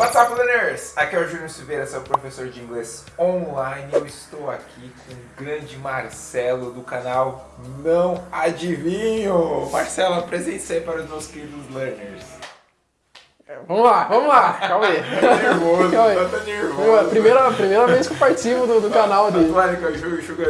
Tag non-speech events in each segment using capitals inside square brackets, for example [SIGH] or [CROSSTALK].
What's up, learners? Aqui é o Júnior Silveira, seu professor de inglês online. Eu estou aqui com o grande Marcelo do canal Não Adivinho. Marcelo, apresente para os meus queridos learners. Vamos lá, vamos lá, calma aí. Tá nervoso, Calma aí. tá nervoso. Primeira, primeira vez que eu participo do, do canal dele. Toalha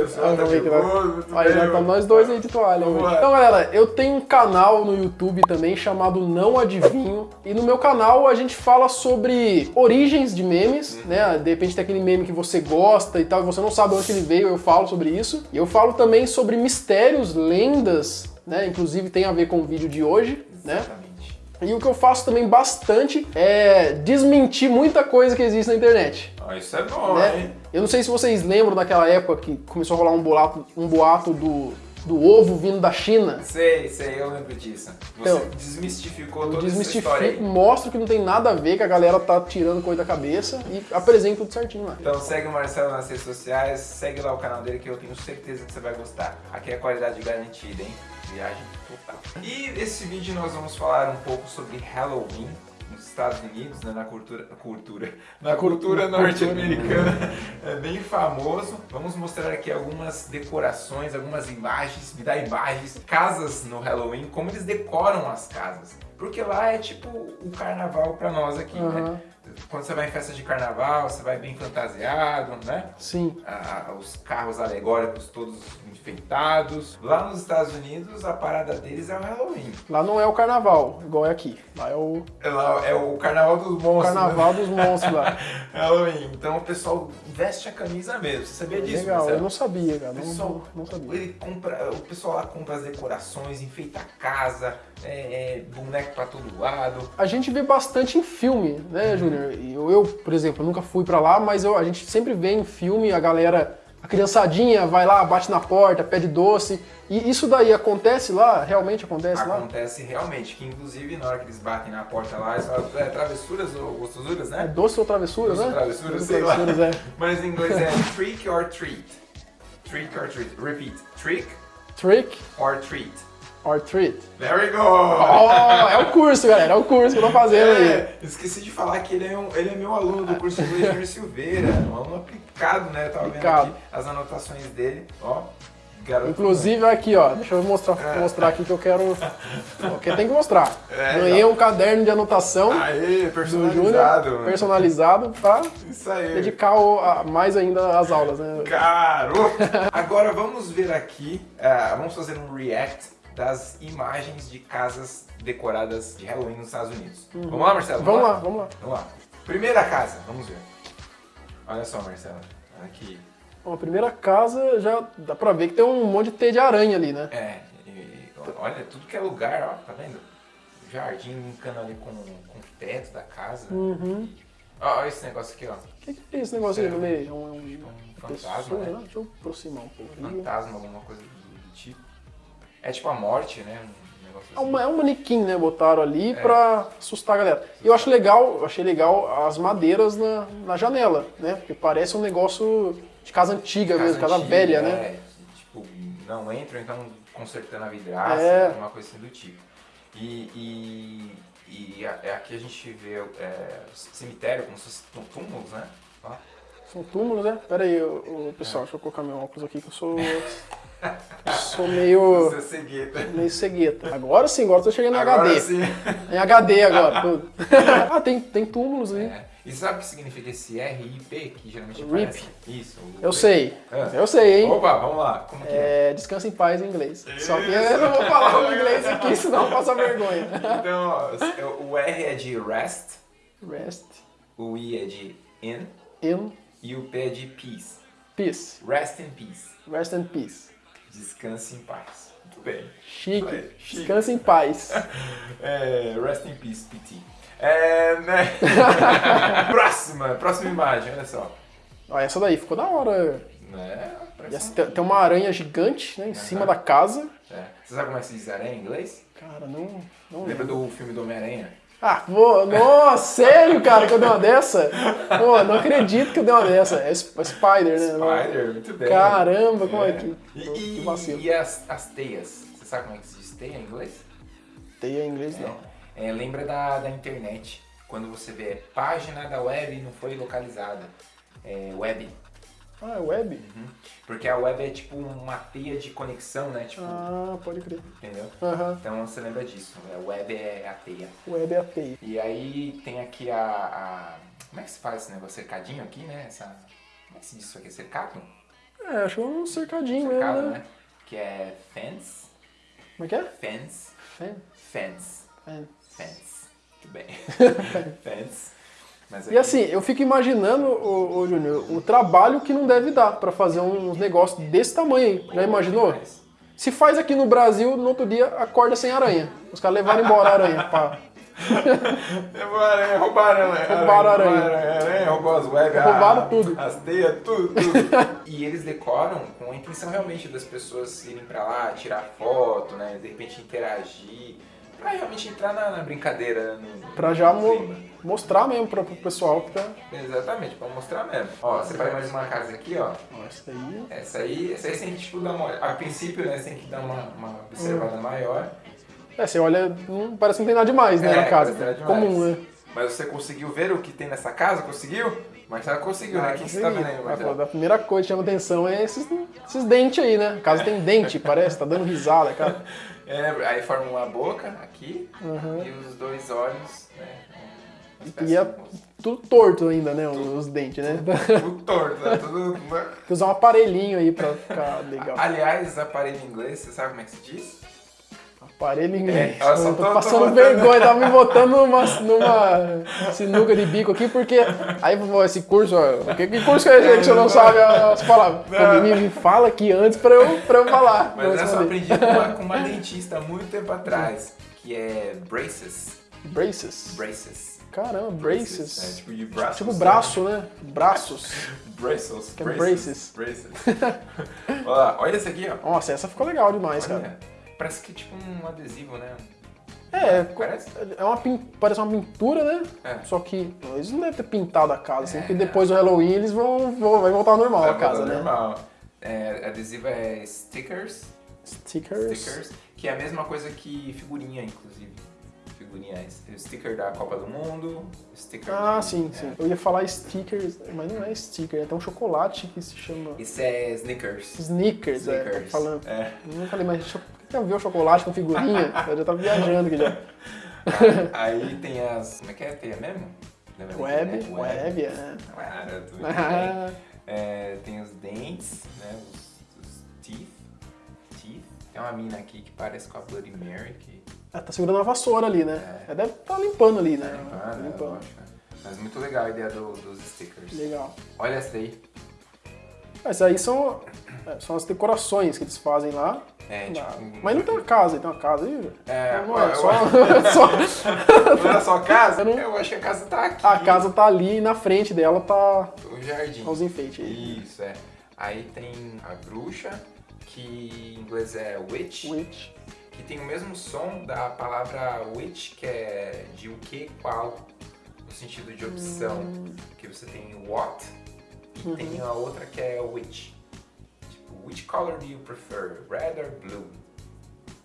sol, Ah, tá nervoso, Aí já estamos nós dois aí de toalha. Então, galera, eu tenho um canal no YouTube também chamado Não Adivinho. E no meu canal a gente fala sobre origens de memes, Uhum. né? De repente tem aquele meme que você gosta e tal, e você não sabe onde ele veio, eu falo sobre isso. E eu falo também sobre mistérios, lendas, né? Inclusive tem a ver com o vídeo de hoje, né? E o que eu faço também bastante é desmentir muita coisa que existe na internet. Ó, isso é bom, né? hein? Eu não sei se vocês lembram daquela época que começou a rolar um boato, um boato do, do ovo vindo da China. Sei, sei, eu lembro disso. Você Então, desmistificou toda essa história desmistifico, aí. mostro que não tem nada a ver, que a galera tá tirando coisa da cabeça e apresento tudo certinho lá. Então segue o Marcelo nas redes sociais, segue lá o canal dele que eu tenho certeza que você vai gostar. Aqui é qualidade garantida, hein? Viagem total. E nesse vídeo nós vamos falar um pouco sobre Halloween nos Estados Unidos, né, na cultura, cultura, [LAUGHS] na cultura norte-americana, [LAUGHS] é bem famoso. Vamos mostrar aqui algumas decorações, algumas imagens, me dá imagens, casas no Halloween, como eles decoram as casas. Porque lá é tipo o carnaval pra nós aqui, né? Aham. Quando você vai em festa de carnaval, você vai bem fantasiado, né? Sim. Ah, os carros alegóricos todos enfeitados. Lá nos Estados Unidos, a parada deles é o Halloween. Lá não é o carnaval, igual é aqui. Lá é o É, lá- é o carnaval dos monstros. carnaval né? dos monstros lá. [LAUGHS] Halloween. Então o pessoal veste a camisa mesmo. Você sabia disso? Legal, Marcelo? eu não sabia, cara. Não, Pessoal, não, não sabia. Ele compra, o pessoal lá compra as decorações, enfeita a casa, é, é, boneco pra todo lado. A gente vê bastante em filme, né, Júnior? E Eu, eu, por exemplo, nunca fui pra lá, mas eu- a gente sempre vê em filme a galera, a criançadinha vai lá, bate na porta, pede doce. E isso daí acontece lá? Realmente acontece lá? Acontece realmente, que inclusive na hora que eles batem na porta lá, eles falam, é, travessuras ou gostosuras, É né? doce ou travessura, Doce né? ou travessura, Doce ou sei lá. travessuras, é. [LAUGHS] Mas em inglês é trick or treat. Trick or treat. Repeat. Trick Trick or treat. Or treat. There we go! Oh, é o curso, galera, é o curso que eu tô fazendo aí. É, esqueci de falar que ele é, um, ele é meu aluno do curso inglês Júnior Silveira, um aluno aplicado, né? Eu tava Aplicado. vendo aqui as anotações dele, ó. Garoto. Inclusive aqui, ó, deixa eu mostrar, É. mostrar aqui que eu quero. Porque tem que mostrar. É, Ganhei já. um caderno de anotação Aê, do personalizado. Júnior, personalizado, pra Isso aí. dedicar o- a- mais ainda às aulas, né? Garoto! Agora vamos ver aqui, ah, vamos fazer um react das imagens de casas decoradas de Halloween nos Estados Unidos. Vamos lá, Marcelo? Uhum. Vamos lá, vamos lá. Vamos lá. Primeira casa, vamos ver. Olha só, Marcelo. Aqui. Bom, a primeira casa já dá pra ver que tem um monte de teia de aranha ali, né? É, e- olha, tudo que é lugar, ó, tá vendo? Jardim linkando ali com, com o teto da casa. Uhum. Ó, olha esse negócio aqui, ó. O que, que é esse negócio aí no meio? É um, é um, Um fantasma, pessoa, né? Deixa eu aproximar um pouco. Fantasma, alguma coisa do, do tipo. É tipo a morte, né? Um É, assim. uma, é um manequim, né? Botaram ali É. pra assustar a galera. E eu acho legal, eu achei legal as madeiras na, na janela, né? Porque parece um negócio de casa antiga mesmo, casa antiga, velha, né? é, Tipo, não entram, então consertando a vidraça, É. alguma coisa assim do tipo. E, e, e é aqui a gente vê é, cemitério, como se fosse túmulos, né? Ó. São túmulos, né? Pera aí, ô, pessoal, deixa eu colocar meu óculos aqui que eu sou. [LAUGHS] eu sou meio. Você é cegueta. meio cegueta. Agora sim, agora eu tô chegando em Agora HD. sim. Em HD agora. tudo. [LAUGHS] ah, tem, tem túmulos ali. É. E sabe o que significa esse RIP, que geralmente RIP. aparece? Isso. Eu sei. Ah. Eu sei, hein? Opa, vamos lá. Como que é? É, descansa em paz em inglês. Só que Isso. eu não vou falar o inglês aqui, [LAUGHS] senão eu passo vergonha. Então, ó, o R é de rest, Rest o I é de in in e o P é de peace. peace. Rest in peace. Rest in peace. Descanse em paz. Muito bem. Chique. Aí, chique. Descansa em paz. [LAUGHS] É, rest in peace, PT. É, né? [LAUGHS] próxima, próxima imagem, olha só. Ó, essa daí ficou da hora. Né? Essa- tem, tem uma aranha gigante, né, em cima da casa. É. Você sabe como é que se diz aranha em inglês? Cara, não, não Lembra lembro. do filme do Homem-Aranha? Ah, pô, nossa, sério, cara, que eu dei uma dessa? Pô, não acredito que eu dei uma dessa. É Sp- Spider, né? Spider, muito bem. Caramba, como é que... E, que e, vacilo. e as, as teias? Você sabe como é que se diz teia em inglês? Teia em inglês, não. É, lembra da, da internet. quando você vê página da web não foi localizada. É web. Ah, é web? Uhum. Porque a web é tipo uma teia de conexão, né? Tipo, Ah, pode crer. entendeu? Aham. Então você lembra disso. A web é a teia. Web é a TI. E aí tem aqui a, a- Como é que se faz esse negócio? Cercadinho aqui, né? Essa... Como é que se diz isso aqui? Cercado? É, acho é um cercadinho mesmo, Cercado, né? né? Que é fence. Como é que é? Fence. Fan. Fence. Fan. Fence. Muito bem. [LAUGHS] Fence. E assim, eu fico imaginando, ô, ô Júnior, o trabalho que não deve dar pra fazer uns negócios desse tamanho. Já imaginou? Se faz aqui no Brasil, no outro dia acorda sem aranha. Os caras levaram embora a aranha. Pá. [LAUGHS] Roubaram aranha, roubaram aranha. Roubaram aranha. Roubaram aranha, roubou as web, Roubaram a- tudo. As teias, tudo, tudo. [LAUGHS] e eles decoram com a intenção realmente das pessoas irem pra lá, tirar foto, né? De repente interagir. Pra realmente entrar na, na brincadeira. né, No, Pra já mo- mostrar mesmo pro, pro pessoal que tá. Exatamente, pra mostrar mesmo. Ó, você vai mais uma casa aqui, ó. Ó, isso aí. Essa aí, essa aí você tem que tipo, dar uma olhada. A princípio, né, você tem que dar uma, uma observada maior. É, você olha, não, parece que não tem nada demais, né, É, na casa. nada Comum, né? Mas você conseguiu ver o que tem nessa casa? Conseguiu? Marcelo conseguiu, né? O que você tá vendo aí, Ah, Marcelo? A primeira coisa que chama atenção é esses, esses dentes aí, né? A casa tem dente, [LAUGHS] parece, tá dando risada, cara. [LAUGHS] É, aí forma uma boca aqui Uhum. e os dois olhos, né? espécie E é tudo torto ainda, né? Os dentes, né? Tudo torto, né? Tudo... [LAUGHS] Tem que usar um aparelhinho aí pra ficar legal. Aliás, aparelho em inglês, você sabe como é que se diz? Aparelho inglês. É, eu tô tô- tô passando botando- vergonha, tava me botando numa, numa sinuca de bico aqui, porque aí esse curso, ó, que, que curso que é esse que você não [LAUGHS] sabe as palavras? Me, me fala aqui antes pra eu, pra eu falar. Mas essa eu aprendi com uma, com uma dentista há muito tempo atrás, que é braces. Braces. Braces. Caramba, braces. É tipo de braços. Tipo braço, né? Braços. [LAUGHS] Braces. Que é braces. Braces. [LAUGHS] Olha, olha esse aqui, ó. Nossa, essa ficou legal demais, cara. Parece que é tipo um adesivo, né? É, Parece? é uma parece uma pintura, né? É. Só que eles não devem ter pintado a casa, assim, É. porque depois do Halloween eles vão, vão vai voltar ao normal a Vai casa, voltar né? normal. É, adesivo é stickers, Stickers. stickers, que é a mesma coisa que figurinha, inclusive. Figurinha, é sticker da Copa do Mundo, sticker Ah, sim, é. sim. Eu ia falar stickers, mas não é sticker, é até um chocolate que se chama Esse é Snickers. Snickers, é, tá falando. É. Eu não falei, mas já viu chocolate com figurinha? [LAUGHS] eu já tava viajando aqui já. [LAUGHS] Aí tem as. Como é que é? Tem a mesmo? Lembra da Web, web, é. Claro, tudo bem. Ah, É, tem os dentes, né? Os, os teeth. Teeth. Tem uma mina aqui que parece com a Bloody Mary, que ela tá segurando uma vassoura ali, né? É. Ela deve estar limpando ali, tá né? limpando, né? limpando. Lógico. Mas muito legal a ideia do- dos stickers. Legal. Olha essa daí. Mas aí são, é, são as decorações que eles fazem lá. É, tipo. Mas não tem uma casa, tem uma casa aí? velho? É, [LAUGHS] não é, só, só- Não era só a casa? Eu não- Eu acho que a casa tá aqui. a casa tá ali e na frente dela tá O jardim. os enfeites aí. Isso, é. Aí tem a bruxa, que em inglês é witch, Witch. que tem o mesmo som da palavra witch, que é de o que, qual, no sentido de opção. Hum. Que você tem what e Uhum. tem a outra que é which. Which color do you prefer, red or blue?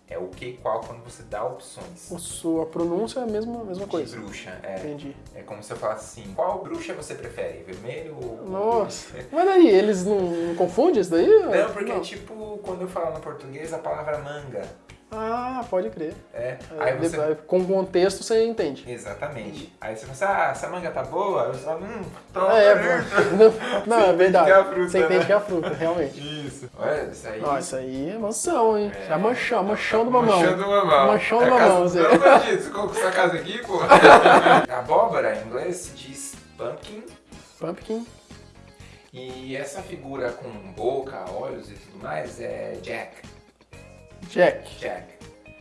É o que, qual quando você dá opções. O sua pronúncia é a mesma, mesma De coisa. bruxa, é. Entendi. É como se eu falasse assim, qual bruxa você prefere, vermelho ou... Nossa. [LAUGHS] Mas daí, eles não, não confundem isso daí? Não, porque é tipo quando eu falo no português a palavra manga. Ah, pode crer. É. É, Aí você. Com contexto você entende. Exatamente. Aí você fala assim, ah, essa manga tá boa? Aí você fala, hum, tá É, [LAUGHS] [LAUGHS] não, não, é verdade. é fruta, você entende né? que é a fruta, realmente. Isso. Olha, isso aí. Ó, isso aí é mansão, hein? É. Já manchão, manchão do mamão. Manchão do mamão. Manchão do É mamão. Eu não você colocou essa casa aqui, pô. [LAUGHS] Abóbora, em inglês, se diz pumpkin. Pumpkin. E essa figura com boca, olhos e tudo mais é Jack. Jack. Jack.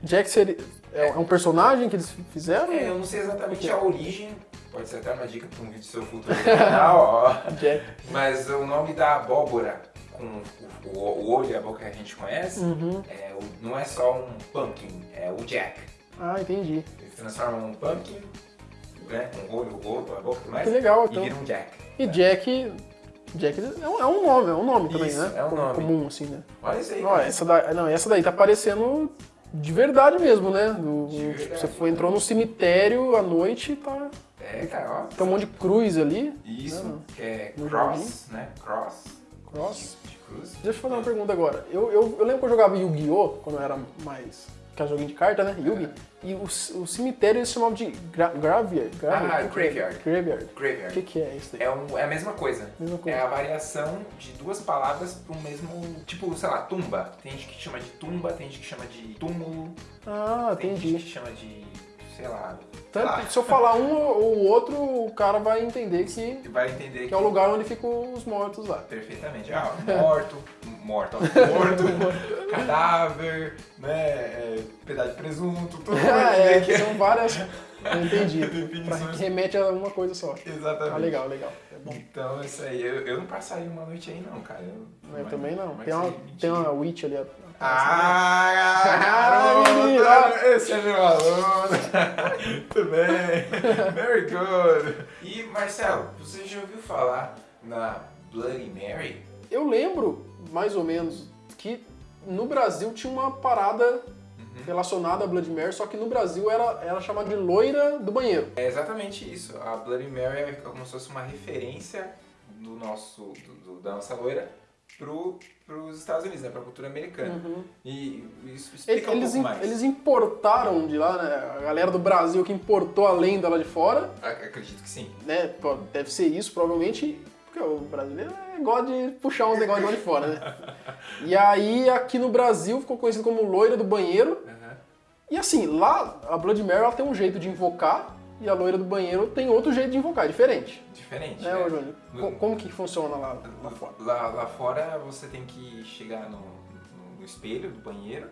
Jack seria, é um personagem que eles fizeram? É, eu não sei exatamente a origem. Pode ser até uma dica para um vídeo seu futuro [LAUGHS] canal, ó. Jack. Mas o nome da abóbora, com o, o- olho e a boca que a gente conhece, Uhum. é não é só um pumpkin, é o Jack. Ah, entendi. Ele se transforma num pumpkin, né, com o olho, o rosto, a boca e tudo mais, Que legal, e então. vira um Jack. E Jack. Jack é um, é um nome, é um nome também, Isso, né? é um Com- nome. Comum, assim, né? Olha isso aí, Ó, essa, da, não, essa daí tá parecendo de verdade mesmo, né? Do- De verdade. Você foi, entrou num cemitério à noite e tá. É, cara, ó. Tem um monte de cruz ali. Isso, que é No cross, né? Cross. Cross. De cruz. Deixa eu fazer uma pergunta agora. Eu, eu, eu lembro que eu jogava Yu-Gi-Oh! quando eu era mais. Que era joguinho de carta, né? Yugi. E o, o cemitério eles chamavam de gra graveyard. graveyard. Ah, O que que é? graveyard. Graveyard. O Graveyard. que, que é isso daí? É, um- é a mesma coisa. Mesma coisa. É a variação de duas palavras para um mesmo. Tipo, sei lá, tumba. Tem gente que chama de tumba, tem gente que chama de túmulo, Ah, tem gente entendi. que chama de. sei lá. Tanto lá. que se eu falar um ou o outro, o cara vai entender que, vai entender que é o lugar onde ficam os mortos lá. Perfeitamente. Ah, morto, [LAUGHS] morto, ó, [LAUGHS] morto, cadáver, né? é, pedaço de presunto, tudo [LAUGHS] Ah, é, que são várias. Eu entendi. [LAUGHS] pra, Definições. que remete a uma coisa só. Exatamente. Ah, legal, legal. É bom. Então, isso aí, eu, eu não passaria uma noite aí não, cara. Eu, Eu mas- também não. mas Tem uma, tem uma witch ali. atrás, né? Ah, garoto! Esse é meu aluno! Muito bem! Very good! E, Marcelo, você já ouviu falar na Bloody Mary? Eu lembro, mais ou menos, que no Brasil tinha uma parada Uhum. relacionada a Blood Mary, só que no Brasil era, era chamada de loira do banheiro. É exatamente isso. A Bloody Mary é como se fosse uma referência do nosso, do- do- da nossa loira pro, pros Estados Unidos, né? Pra cultura americana. E isso explica Eles, um pouco mais. eles importaram de lá, né? A galera do Brasil que importou a lenda lá de fora, Ac- Acredito que sim. né? Deve ser isso, provavelmente, porque o brasileiro é, gosta de puxar uns negócios de fora, né? E aí, aqui no Brasil, ficou conhecido como loira do banheiro. Aham. E assim, lá, a Blood Mary ela tem um jeito de invocar, e a loira do banheiro tem outro jeito de invocar, é diferente. Diferente. Né, né? ô Júnior? Co- Como que funciona lá, lá fora? Lá, lá fora você tem que chegar no, no- no espelho do banheiro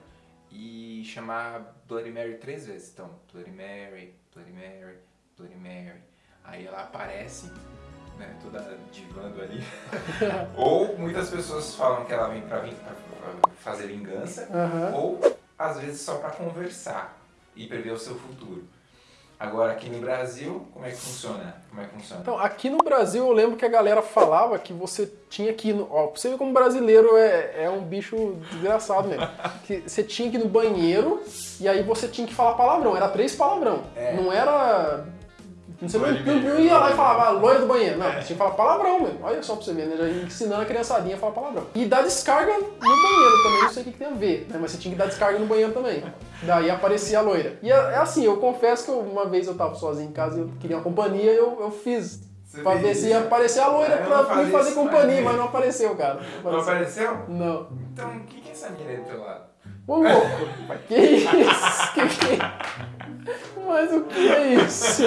e chamar Bloody Mary três vezes. Então, Bloody Mary, Bloody Mary, Bloody Mary. Aí ela aparece, né, toda divando ali. [LAUGHS] ou muitas pessoas falam que ela vem pra, vin- pra- fazer vingança, Aham. ou às vezes só pra conversar e prever o seu futuro. Agora aqui no Brasil, como é que funciona? Como é que funciona? Então, aqui no Brasil, eu lembro que a galera falava que você tinha que ir no... Ó, pra você ver como brasileiro é, é um bicho desgraçado mesmo. [LAUGHS] Que você tinha que ir no banheiro e aí você tinha que falar palavrão. Era três palavrão. É. Não era... Você não, Loira não, do não ia lá e falava, ah, loira do banheiro. Não, É. você tinha que falar palavrão mesmo. Olha só pra você ver, né? Já ensinando a criançadinha a falar palavrão. E dar descarga no banheiro também, não sei o que, que tem a ver, né? Mas você tinha que dar descarga no banheiro também. Daí aparecia a loira. E é, é assim, eu confesso que eu- uma vez eu tava sozinho em casa e eu queria uma companhia eu, eu fiz. Você pra ver se ia aparecer a loira Ah, eu pra me fazer companhia, mas não apareceu, cara. Não apareceu? Não. Então, quem que é essa menina lado? Ô louco, que isso? Que que Mas o que é isso?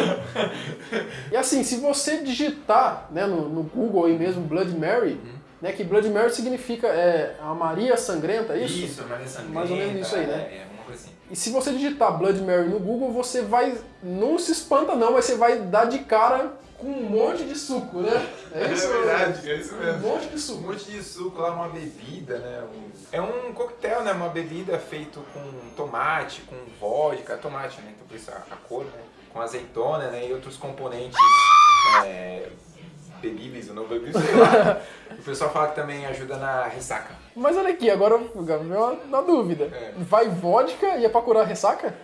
E assim, se você digitar né, no, no Google aí mesmo Blood Mary, né, que Blood Mary significa é, a Maria Sangrenta, é isso? Isso, Maria Sangrenta. Mais ou menos isso aí, né? É, é uma coisa assim. E se você digitar Blood Mary no Google, você vai. Não se espanta não, mas você vai dar de cara com um monte de suco, né? É verdade, é isso Um mesmo. monte de Um suco. monte de suco lá, uma bebida, né? Um- É um coquetel, né? Uma bebida feito com tomate, com vodka, tomate, né? Então por isso a, a cor, né? Com azeitona, né? E outros componentes é, bebíveis ou não bebíveis, sei lá. o pessoal fala que também ajuda na ressaca. Mas olha aqui, agora eu uma, uma dúvida. É. Vai vodka e é pra curar ressaca?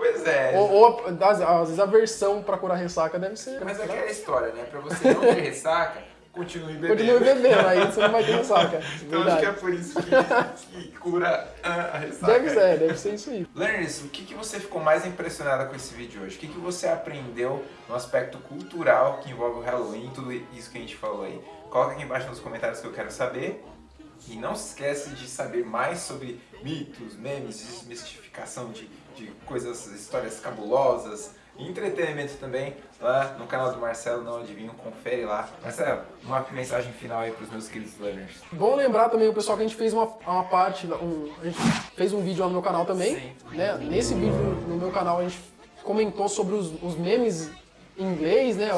Pois é. Ou, ou às, às vezes a versão pra curar ressaca deve ser. Mas é aquela história, né? Pra você não ter ressaca, continue bebendo. Continue bebendo, aí você não vai ter ressaca. [LAUGHS] Então acho que é por isso que, que cura a a ressaca. Deve ser, deve ser isso aí. Learners, o que, que você ficou mais impressionada com esse vídeo hoje? O que, que você aprendeu no aspecto cultural que envolve o Halloween e tudo isso que a gente falou aí? Coloca aqui embaixo nos comentários que eu quero saber. E não se esquece de saber mais sobre mitos, memes, desmistificação de, de coisas, histórias cabulosas e entretenimento também lá no canal do Marcelo Não Adivinho. Confere lá. Marcelo, uma mensagem final aí para os meus queridos learners. Bom lembrar também o pessoal que a gente fez uma, uma parte, um, a gente fez um vídeo lá no meu canal também. Sim. Né? Nesse vídeo no meu canal a gente comentou sobre os, os memes em inglês, né?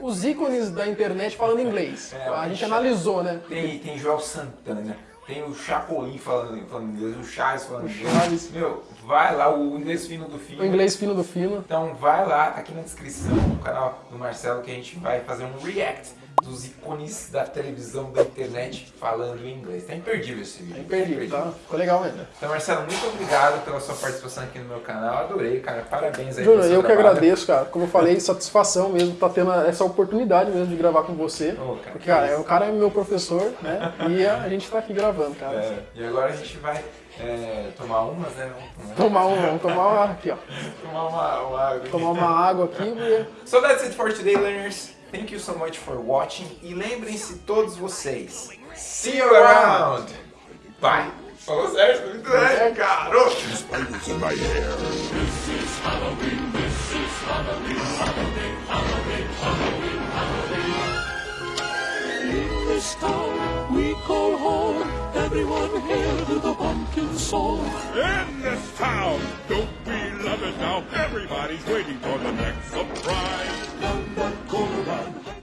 Os ícones da internet falando inglês. É, a gente o- analisou, né? Tem, tem Joel Santana, tem o Chapolin falando, falando inglês, o Charles falando O inglês. Charles. Meu, vai lá, o inglês fino do fino. O inglês fino do fino. Então vai lá, tá aqui na descrição do canal do Marcelo que a gente vai fazer um react dos ícones da televisão, da internet falando em inglês. Tá imperdível esse vídeo. É imperdível, tá? Ficou legal mesmo. Então, Marcelo, muito obrigado pela sua participação aqui no meu canal. Adorei, cara. Parabéns aí Júnior, eu que trabalho. agradeço, cara. Como eu falei, satisfação mesmo, tá tendo essa oportunidade mesmo de gravar com você. Ô, cara, Porque, cara, que é, o cara é meu professor, né? E a gente tá aqui gravando, cara. É, e agora a gente vai é, tomar umas, né? Vamos Tomar um, vamos tomar uma aqui, ó. tomar uma, uma água. Tomar uma água aqui, So that's it for today, learners. Thank you so much for watching. E lembrem-se todos vocês. See you around. Bye. Falou certo? Muito bem, garoto. spiders in my hair. In this town we call home. Everyone hail to the pumpkin song. In this town, don't we love it now? Everybody's waiting for the next surprise. Down that corner,